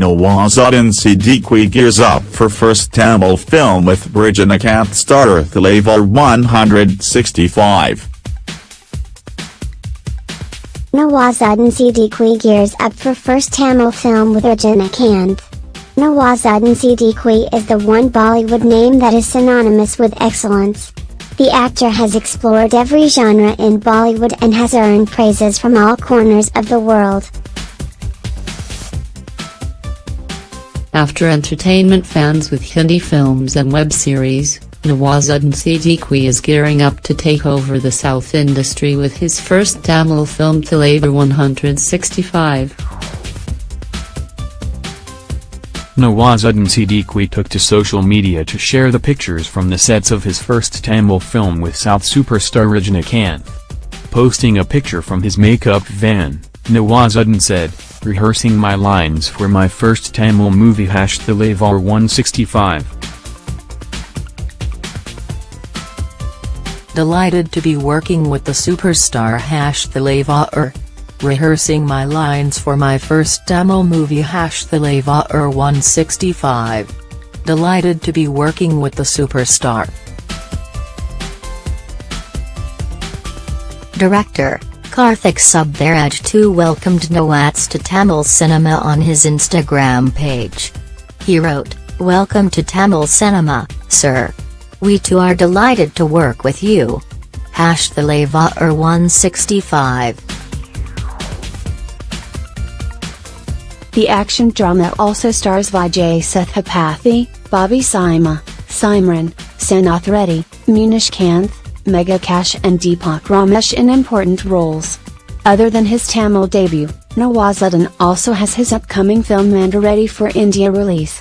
Nawazuddin Siddiqui gears up for first Tamil film with Rajinikanth starrer Thalaivar 165. Nawazuddin Siddiqui gears up for first Tamil film with Rajinikanth. Nawazuddin Siddiqui is the one Bollywood name that is synonymous with excellence. The actor has explored every genre in Bollywood and has earned praises from all corners of the world. After entertainment fans with Hindi films and web series, Nawazuddin Siddiqui is gearing up to take over the South industry with his first Tamil film Thalaivar 165. Nawazuddin Siddiqui took to social media to share the pictures from the sets of his first Tamil film with South superstar Rajinikanth. Posting a picture from his makeup van, Nawazuddin said, rehearsing my lines for my first Tamil movie hash Thalaivar 165. Delighted to be working with the superstar hash Thalaivar. Rehearsing my lines for my first Tamil movie hash Thalaivar 165. Delighted to be working with the superstar. Director Karthik Subbaraj too welcomed Nawaz to Tamil cinema on his Instagram page. He wrote, Welcome to Tamil cinema, sir. We too are delighted to work with you. Hash Thalaivar 165. The action drama also stars Vijay Sethupathi, Bobby Simha, Simran, Sanath Reddy, Munish Kanth, Megha Akash and Deepak Ramesh in important roles. Other than his Tamil debut, Nawazuddin also has his upcoming film Manto ready for India release.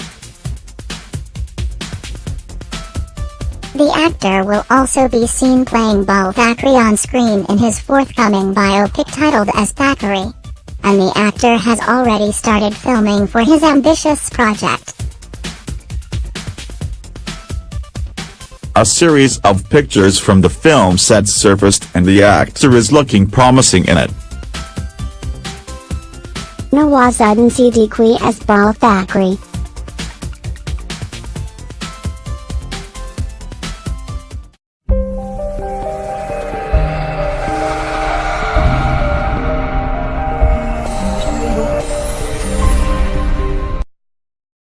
The actor will also be seen playing Bal Thackeray on screen in his forthcoming biopic titled as Thackeray. And the actor has already started filming for his ambitious project. A series of pictures from the film set surfaced and the actor is looking promising in it. Nawazuddin Siddiqui as Bal Thackeray,